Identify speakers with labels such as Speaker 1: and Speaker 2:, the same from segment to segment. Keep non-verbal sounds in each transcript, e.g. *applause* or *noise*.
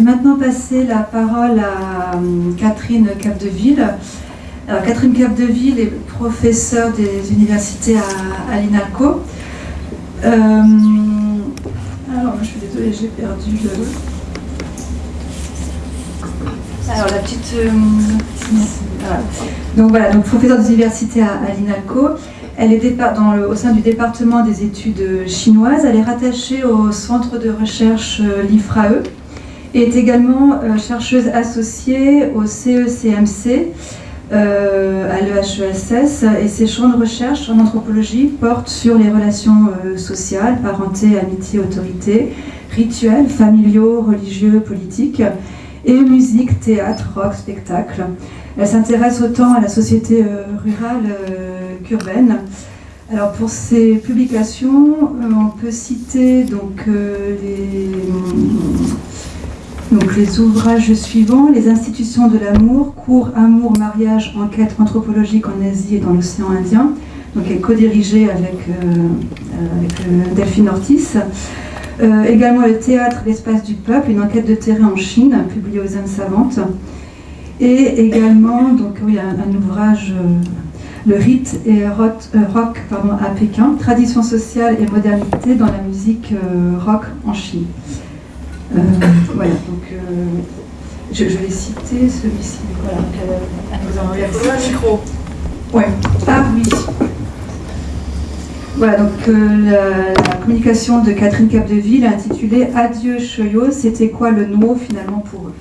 Speaker 1: Euh, vais maintenant passer la parole à euh, Catherine Capdeville. Alors, Catherine Capdeville est professeure des universités à, l'INALCO. Euh, alors, je suis désolée, j'ai perdu le. Alors, la petite. voilà. Donc, voilà, donc professeure des universités à, l'INALCO. Elle est au sein du département des études chinoises. Elle est rattachée au centre de recherche euh, l'IFRAE est également euh, chercheuse associée au CECMC euh, à l'EHESS. Et ses champs de recherche en anthropologie portent sur les relations sociales, parenté, amitié, autorité, rituels familiaux, religieux, politiques et musique, théâtre, rock, spectacle. Elle s'intéresse autant à la société rurale qu'urbaine. Alors pour ces publications, euh, on peut citer donc, euh, les, donc les ouvrages suivants Les institutions de l'amour, cours Amour, mariage, enquête anthropologique en Asie et dans l'océan Indien. Donc elle est co-dirigée avec, euh, Delphine Ortiz. également le théâtre L'espace du peuple, une enquête de terrain en Chine, publiée aux Indes savantes. Et également donc, oui, un ouvrage le rite et rock, euh, à Pékin, tradition sociale et modernité dans la musique euh, rock en Chine. Euh, voilà, donc je, vais citer celui-ci. Voilà,
Speaker 2: le micro.
Speaker 1: Ouais. Ah oui. Voilà, donc la, la, communication de Catherine Capdeville intitulée Adieu Choyo, c'était quoi le mot finalement pour eux?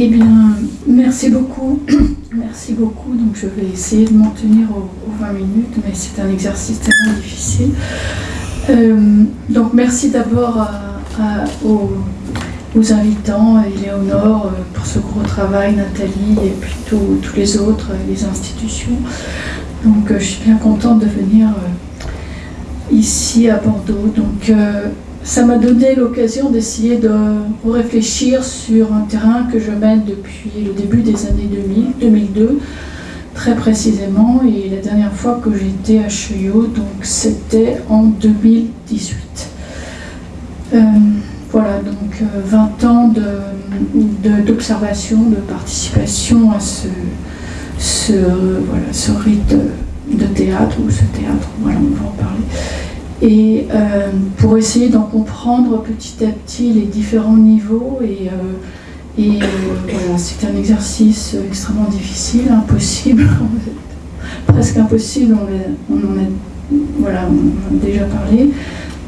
Speaker 3: Eh bien, merci beaucoup. *coughs* merci beaucoup. Donc, je vais essayer de m'en tenir aux, 20 minutes, mais c'est un exercice tellement difficile. Euh, donc, merci d'abord aux, invitants, Éléonore euh, pour ce gros travail, Nathalie et puis tous les autres, les institutions. Donc, euh, je suis bien contente de venir ici à Bordeaux. Donc, ça m'a donné l'occasion d'essayer de réfléchir sur un terrain que je mène depuis le début des années 2000, 2002, très précisément. Et la dernière fois que j'étais à Cheyot, donc c'était en 2018. Euh, voilà, donc 20 euh, ans d'observation, de, de, participation à ce, ce, voilà, ce rite de théâtre, ou ce théâtre, voilà, on va en parler et euh, pour essayer d'en comprendre petit à petit les différents niveaux. Et, et c'est un exercice extrêmement difficile, impossible, *laughs* presque impossible, on, en a, déjà parlé.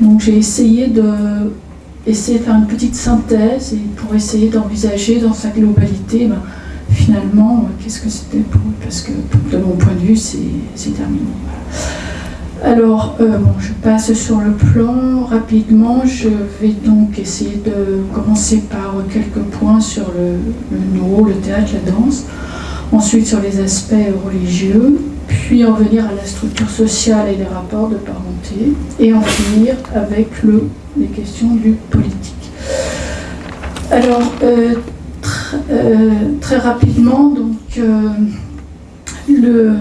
Speaker 3: Donc j'ai essayé de, essayer de faire une petite synthèse et pour essayer d'envisager dans sa globalité, ben, finalement, qu'est-ce que c'était pour Parce que de mon point de vue, c'est terminé. Alors, euh, je passe sur le plan rapidement. Je vais donc essayer de commencer par quelques points sur le, le le théâtre, la danse. Ensuite, sur les aspects religieux. Puis en venir à la structure sociale et les rapports de parenté. Et en finir avec le, les questions du politique. Alors, euh, euh, très rapidement, donc, le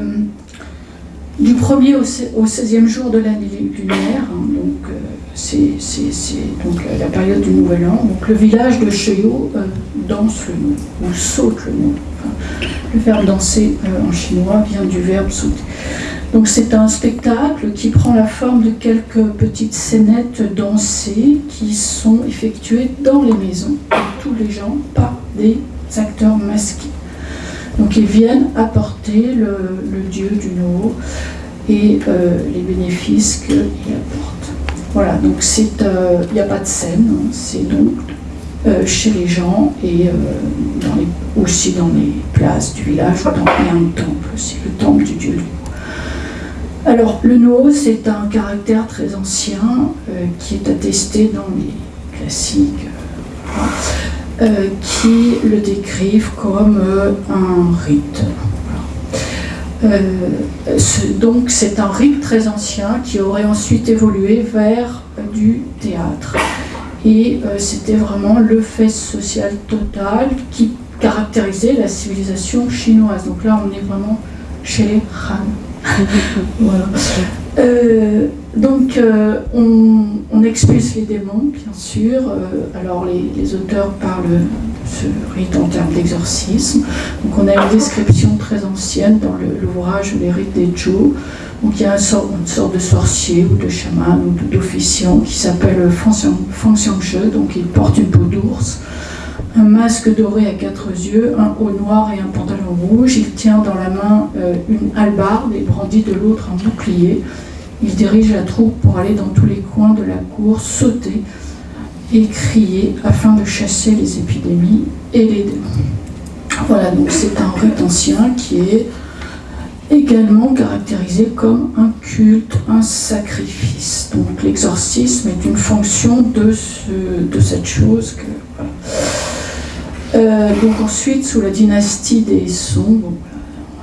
Speaker 3: du 1er au 16e jour de l'année lunaire, hein, donc euh, c'est donc la période du Nouvel An. Donc le village de Cheyot euh, danse le nom, ou saute le nom. le verbe danser euh, en chinois vient du verbe sauter. Donc c'est un spectacle qui prend la forme de quelques petites scénettes dansées qui sont effectuées dans les maisons par tous les gens par des acteurs masqués. Donc ils viennent apporter le, dieu du no et euh, les bénéfices qu'il apporte. Voilà, donc euh, il n'y a pas de scène, hein. c'est donc euh, chez les gens et aussi dans les places du village, dans, il y a un temple, c'est le temple du dieu du alors, le no, c'est un caractère très ancien qui est attesté dans les classiques. Qui le décrivent comme euh, un rite. Euh, donc c'est un rite très ancien qui aurait ensuite évolué vers du théâtre. Et c'était vraiment le fait social total qui caractérisait la civilisation chinoise. Donc là on est vraiment chez les Han. *laughs* Euh, donc, euh, on, on, expulse les démons, bien sûr. Euh, alors, les, auteurs parlent de ce rite en termes d'exorcisme. Donc, on a une description très ancienne dans l'ouvrage Les rites des Zhou. Donc, il y a une sorte, une sorte de sorcier ou de chaman ou d'officiant qui s'appelle Feng Xiangzhe. Donc, il porte une peau d'ours un masque doré à quatre yeux, un haut noir et un pantalon rouge. Il tient dans la main une hallebarde et brandit de l'autre un bouclier. Il dirige la troupe pour aller dans tous les coins de la cour, sauter et crier afin de chasser les épidémies et les démons. Voilà, donc c'est un rite ancien qui est également caractérisé comme un culte, un sacrifice. Donc l'exorcisme est une fonction de, de cette chose. Que, euh, donc ensuite, sous la dynastie des Song,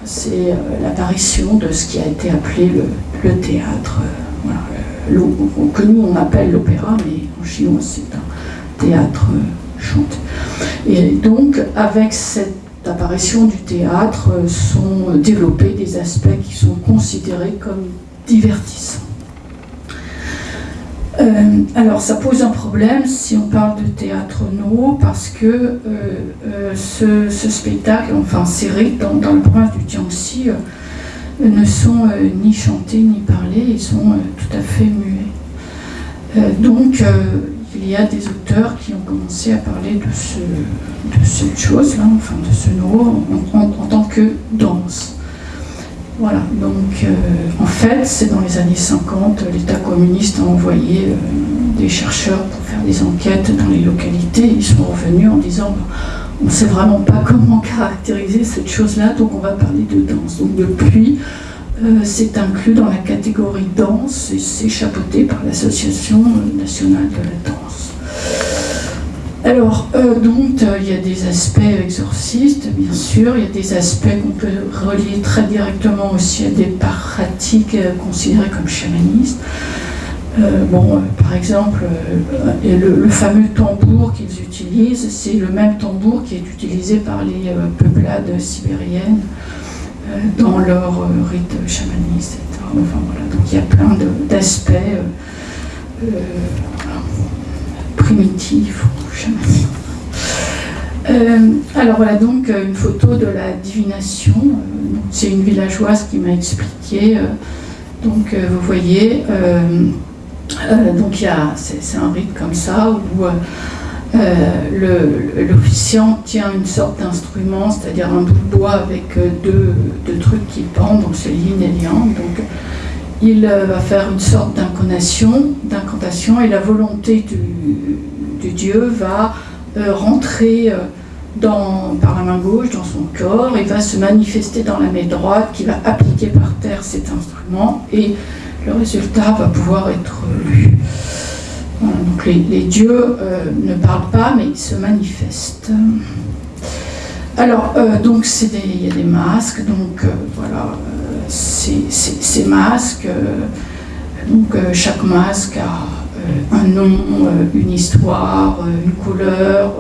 Speaker 3: c'est euh, l'apparition de ce qui a été appelé le, théâtre, euh, que nous on appelle l'opéra, mais en chinois c'est un théâtre chanté. Et donc avec cette apparition du théâtre sont développés des aspects qui sont considérés comme divertissants. Euh, alors ça pose un problème si on parle de théâtre no parce que euh, euh, ce, spectacle, enfin ces rites dans, le province du Jiangxi ne sont ni chantés ni parlés, ils sont tout à fait muets. donc il y a des auteurs qui ont commencé à parler de cette chose-là, enfin de ce no en tant que danse. Voilà, donc euh, en fait, c'est dans les années 50, l'État communiste a envoyé euh, des chercheurs pour faire des enquêtes dans les localités. Ils sont revenus en disant on ne sait vraiment pas comment *laughs* caractériser cette chose-là, donc on va parler de danse. Donc depuis, euh, c'est inclus dans la catégorie danse et c'est chapeauté par l'Association nationale de la danse. Alors, euh, donc, euh, il y a des aspects exorcistes, bien sûr, il y a des aspects qu'on peut relier très directement aussi à des pratiques euh, considérées comme chamanistes. bon, par exemple, le, fameux tambour qu'ils utilisent, c'est le même tambour qui est utilisé par les peuplades sibériennes dans leur rite chamaniste. Enfin, voilà. Donc il y a plein d'aspects primitifs euh, alors voilà donc euh, une photo de la divination. Euh, c'est une villageoise qui m'a expliqué. donc vous voyez, donc c'est un rite comme ça où l'officiant tient une sorte d'instrument, c'est-à-dire un bout de bois avec deux, trucs qui pendent, donc c'est yin et yang. Donc il va faire une sorte d'incantation, d'incantation et la volonté du dieu va euh, rentrer euh, par la main gauche dans son corps et va se manifester dans la main droite qui va appliquer par terre cet instrument et le résultat va pouvoir être lu. les, dieux euh, ne parlent pas mais ils se manifestent. Alors, donc il y a des masques, donc voilà, ces, masques, donc chaque masque a un nom, euh, une histoire, euh, une couleur,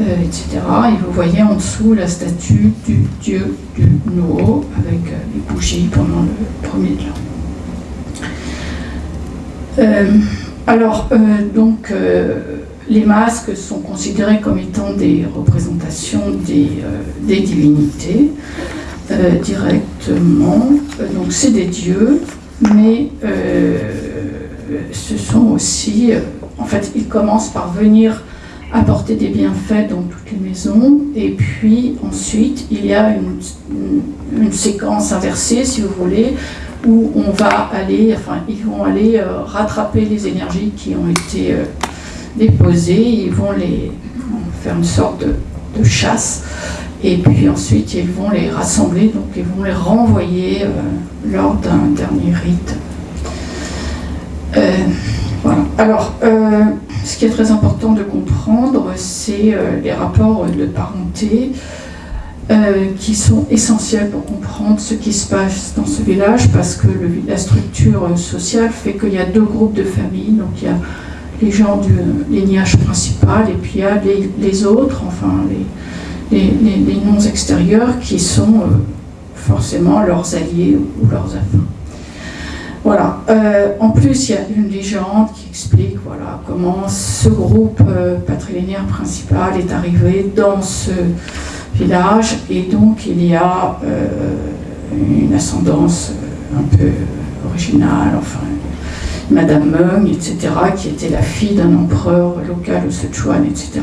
Speaker 3: euh, etc. Et vous voyez en dessous la statue du dieu du No avec les bougies pendant le premier de alors, donc, les masques sont considérés comme étant des représentations des divinités directement. donc, c'est des dieux, mais ce sont aussi, euh, en fait, ils commencent par venir apporter des bienfaits dans toutes les maisons, et puis ensuite, il y a une, séquence inversée, si vous voulez, où on va aller, enfin, ils vont aller euh, rattraper les énergies qui ont été euh, déposées, ils vont les faire une sorte de, chasse, et puis ensuite ils vont les rassembler, donc ils vont les renvoyer lors d'un dernier rite euh, Alors, euh, ce qui est très important de comprendre, c'est euh, les rapports de parenté qui sont essentiels pour comprendre ce qui se passe dans ce village, parce que la structure sociale fait qu'il y a deux groupes de familles. Donc il y a les gens du lignage principal et puis il y a les, autres, enfin les, les, noms extérieurs qui sont forcément leurs alliés ou leurs affaires. Voilà. Euh, en plus, il y a une légende qui explique comment ce groupe euh, patrilinéaire principal est arrivé dans ce village. Et donc, il y a euh, une ascendance un peu originale, enfin, Madame Meng, etc., qui était la fille d'un empereur local au Sichuan, etc.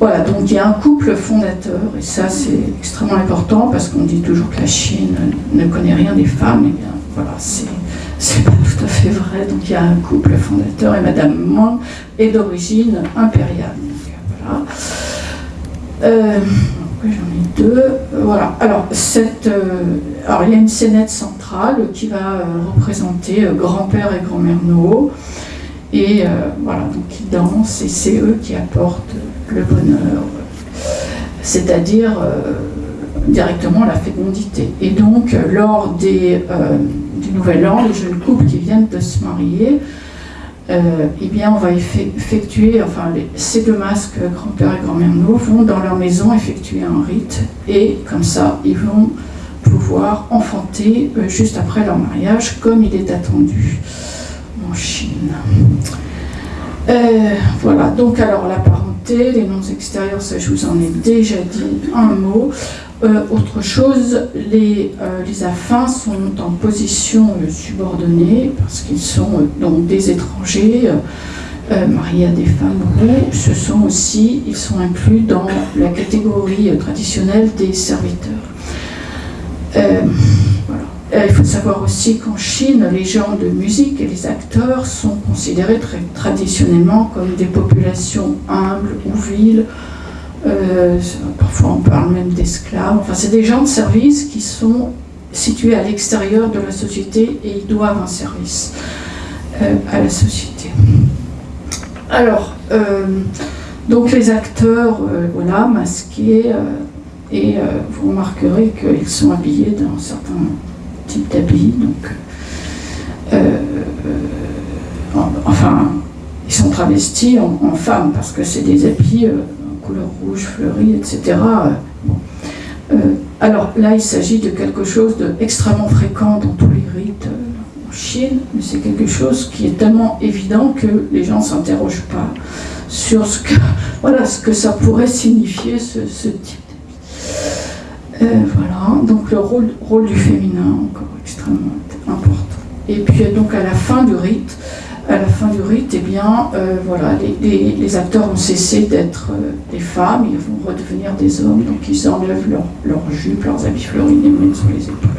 Speaker 3: Voilà, donc il y a un couple fondateur, et ça c'est extrêmement important parce qu'on dit toujours que la Chine ne connaît rien des femmes, et bien voilà, c'est pas tout à fait vrai. Donc il y a un couple fondateur et Madame Meng est d'origine impériale. voilà. Euh, j'en ai deux. Voilà. Euh, alors, il y a une scénette centrale qui va euh, représenter grand-père et grand-mère No. Et voilà, donc ils dansent et c'est eux qui apportent le bonheur, c'est-à-dire directement la fécondité. Et donc, lors des du Nouvel An, les jeunes couples qui viennent de se marier, euh, eh bien, on va effectuer, enfin, ces deux masques, grand-père et grand-mère nous, vont dans leur maison effectuer un rite, et comme ça, ils vont pouvoir enfanter euh, juste après leur mariage, comme il est attendu en Chine. Euh, voilà, donc alors la les noms extérieurs, ça je vous en ai déjà dit un mot. Euh, autre chose, les, euh, les, affins sont en position euh, subordonnée parce qu'ils sont donc des étrangers mariés à des femmes roux. Ce sont aussi, ils sont inclus dans la catégorie traditionnelle des serviteurs. Il faut savoir aussi qu'en Chine, les gens de musique et les acteurs sont considérés très traditionnellement comme des populations humbles ou viles, euh, parfois on parle même d'esclaves. Enfin, c'est des gens de service qui sont situés à l'extérieur de la société et ils doivent un service euh, à la société. Alors, euh, donc les acteurs, voilà, masqués, et vous remarquerez qu'ils sont habillés d'un certain type d'habits. Donc, enfin, ils sont travestis en, en femmes parce que c'est des habits couleur rouge, fleurie, etc. Euh, alors là, il s'agit de quelque chose d'extrêmement fréquent dans tous les rites euh, en Chine, mais c'est quelque chose qui est tellement évident que les gens ne s'interrogent pas sur ce que, *laughs* voilà, ce que ça pourrait signifier, ce, type de euh, voilà, donc le rôle, du féminin, encore extrêmement important. Et puis donc à la fin du rite, à la fin du rite, eh bien, euh, voilà, les, acteurs ont cessé d'être euh, des femmes, ils vont redevenir des hommes, donc ils enlèvent leurs leur jupes, leurs habits fleuris, les mains sur les épaules.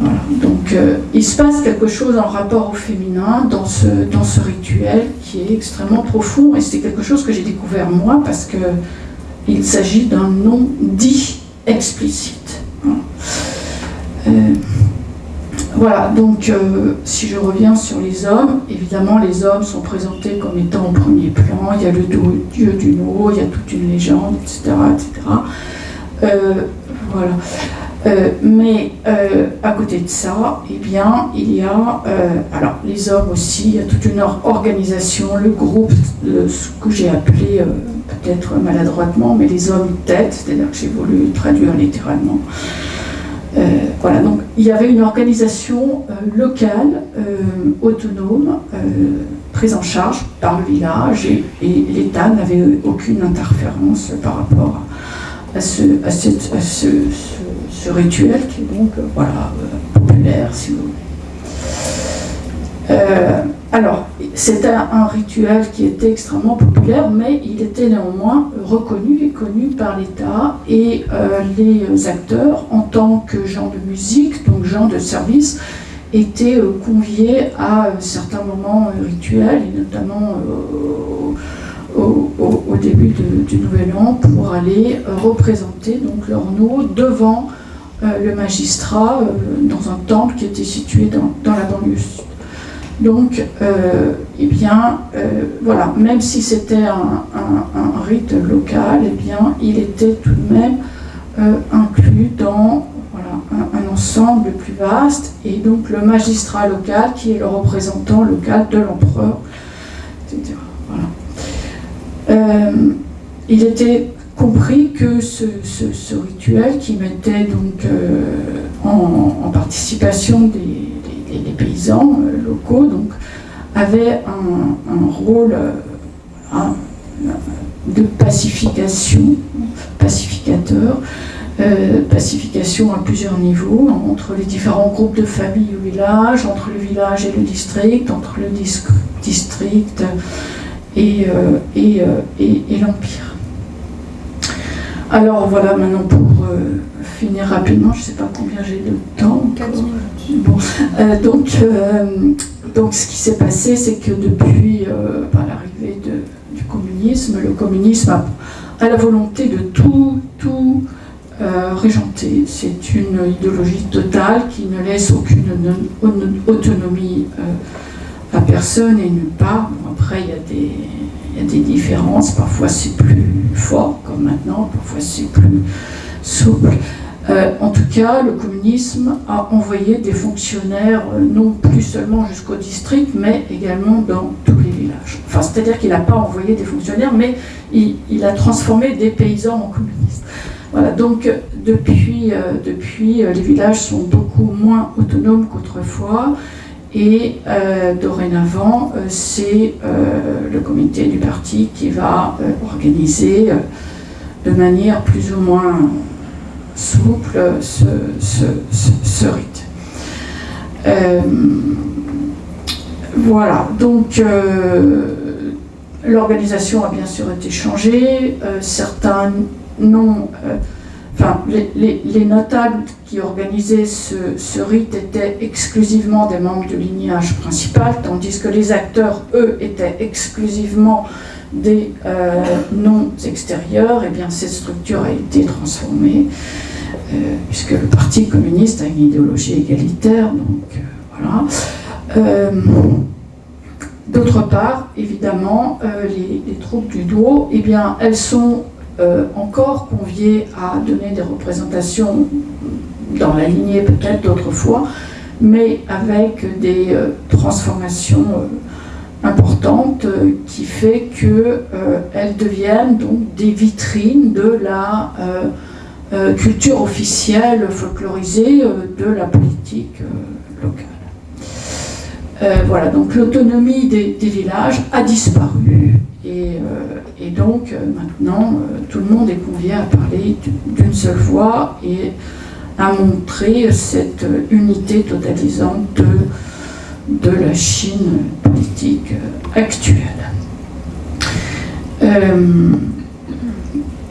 Speaker 3: Voilà. Donc euh, il se passe quelque chose en rapport au féminin dans ce, dans ce rituel qui est extrêmement profond, et c'est quelque chose que j'ai découvert moi parce que il s'agit d'un nom dit explicite. Voilà, donc euh, si je reviens sur les hommes, évidemment les hommes sont présentés comme étant au premier plan, il y a le dieu du No, il y a toute une légende, etc. etc. Euh, voilà. Euh, mais à côté de ça, eh bien, il y a, les hommes aussi, il y a toute une organisation, le groupe, ce que j'ai appelé peut-être maladroitement, mais les hommes tête, c'est-à-dire que j'ai voulu traduire littéralement. Euh, voilà, donc il y avait une organisation euh, locale, euh, autonome, prise en charge par le village et, l'État n'avait aucune interférence par rapport à, ce, rituel qui est donc voilà, populaire, si vous voulez. Alors, c'était un rituel qui était extrêmement populaire, mais il était néanmoins reconnu et connu par l'État et euh, les acteurs, en tant que gens de musique, donc gens de service, étaient euh, conviés à euh, certains moments rituels, et notamment au, début du Nouvel An, pour aller représenter donc leur nom devant le magistrat dans un temple qui était situé dans, dans la banlieue. Donc, euh, eh bien, euh, voilà, même si c'était un, rite local, eh bien, il était tout de même euh, inclus dans un, ensemble plus vaste, et donc le magistrat local, qui est le représentant local de l'empereur, etc. il était compris que ce, rituel qui mettait donc en, participation des paysans locaux donc, avaient un, rôle de pacification, pacificateur, pacification à plusieurs niveaux, entre les différents groupes de familles au village, entre le village et le district, entre le district et, et l'empire. Alors voilà, maintenant pour euh, finir rapidement, je ne sais pas combien j'ai de temps. Euh, donc, euh, donc ce qui s'est passé, c'est que depuis l'arrivée du communisme, le communisme a, la volonté de tout, tout régenter. C'est une idéologie totale qui ne laisse aucune autonomie à personne et nulle part. après, il y a des il y a des différences, parfois c'est plus fort comme maintenant, parfois c'est plus souple. Euh, en tout cas, le communisme a envoyé des fonctionnaires, euh, non plus seulement jusqu'au district, mais également dans tous les villages. Enfin, c'est-à-dire qu'il n'a pas envoyé des fonctionnaires, mais il, a transformé des paysans en communistes. Voilà, donc depuis, euh, depuis les villages sont beaucoup moins autonomes qu'autrefois. Et euh, dorénavant, euh, c'est euh, le comité du parti qui va organiser de manière plus ou moins souple ce, rite. voilà, donc l'organisation a bien sûr été changée, certains noms enfin, les, notables qui organisaient ce, rite étaient exclusivement des membres du lignage principal, tandis que les acteurs, eux, étaient exclusivement des euh, noms extérieurs, et eh bien cette structure a été transformée, euh, puisque le Parti communiste a une idéologie égalitaire, donc euh, voilà. D'autre part, évidemment, les, troupes du dos, eh bien, elles sont euh, encore conviés à donner des représentations dans la lignée peut-être d'autrefois, mais avec des euh, transformations euh, importantes qui fait qu'elles deviennent donc des vitrines de la culture officielle folklorisée de la politique locale. voilà, donc l'autonomie des, villages a disparu et, et donc euh, maintenant, euh, tout le monde est convié à parler d'une seule voix et à montrer cette unité totalisante de, de la Chine politique euh, actuelle.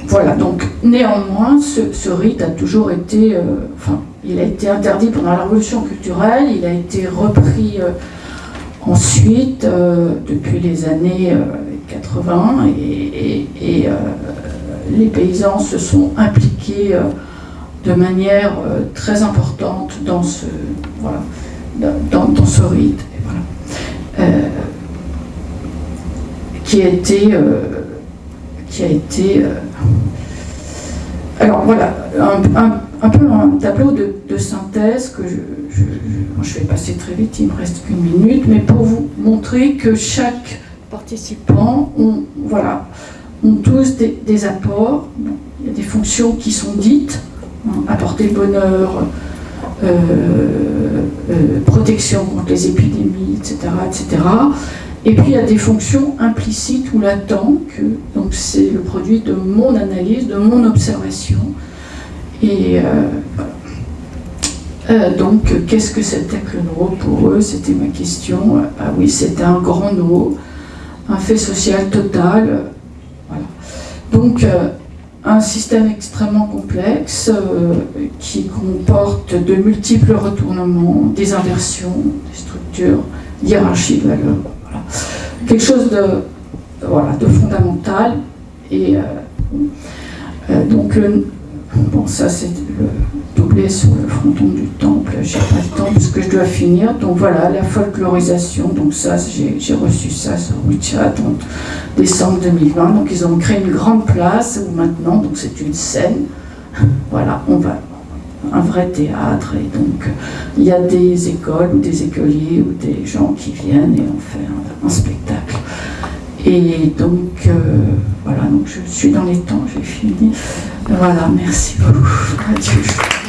Speaker 3: voilà, donc néanmoins, ce, rite a toujours été, enfin, il a été interdit pendant la révolution culturelle, il a été repris ensuite, depuis les années 80 et, euh, les paysans se sont impliqués euh, de manière euh, très importante dans ce, voilà, dans, ce rite. qui a été, qui a été alors voilà, un, peu un tableau de, synthèse que je, je, vais passer très vite, il me reste qu'une minute, mais pour vous montrer que chaque participants ont, voilà, ont tous des, apports. il y a des fonctions qui sont dites, hein, apporter le bonheur, euh, euh, protection contre les épidémies, etc., etc. Et puis il y a des fonctions implicites ou latentes, que, donc c'est le produit de mon analyse, de mon observation. Et euh, donc, qu'est-ce que c'était que le no pour eux? C'était ma question. Ah oui, c'était un grand no un fait social total. Donc, euh, un système extrêmement complexe euh, qui comporte de multiples retournements, des inversions, des structures, hiérarchie de valeurs. Quelque chose de, voilà, de fondamental. Et euh, donc, bon, ça c'est le doublé sur le fronton du temple, j'ai pas le temps parce que je dois finir. Donc voilà, la folklorisation, donc ça, j'ai reçu ça sur WeChat en décembre 2020. Donc ils ont créé une grande place où maintenant, donc c'est une scène. Voilà, on va un vrai théâtre et donc il y a des écoles ou des écoliers ou des gens qui viennent et on fait un, spectacle. Et donc euh, voilà, donc je suis dans les temps, j'ai fini. Voilà, merci beaucoup. Adieu.